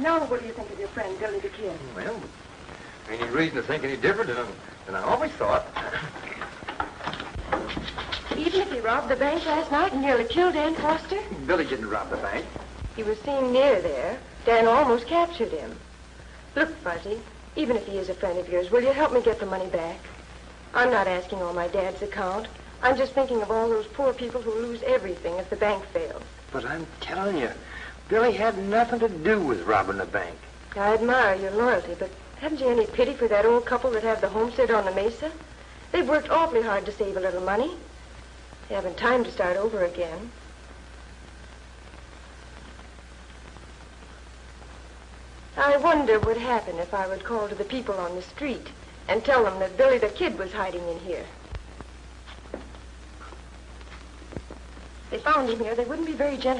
Now, what do you think of your friend, Billy the Kid? Well, any reason to think any different than, than I always thought. Even if he robbed the bank last night and nearly killed Dan Foster? Billy didn't rob the bank. He was seen near there. Dan almost captured him. Look, Fuzzy, even if he is a friend of yours, will you help me get the money back? I'm not asking on my dad's account. I'm just thinking of all those poor people who lose everything if the bank fails. But I'm telling you, Billy had nothing to do with robbing the bank. I admire your loyalty, but haven't you any pity for that old couple that have the homestead on the mesa? They've worked awfully hard to save a little money. They haven't time to start over again. I wonder what would happen if I would call to the people on the street and tell them that Billy the Kid was hiding in here. They found him here. They wouldn't be very gentle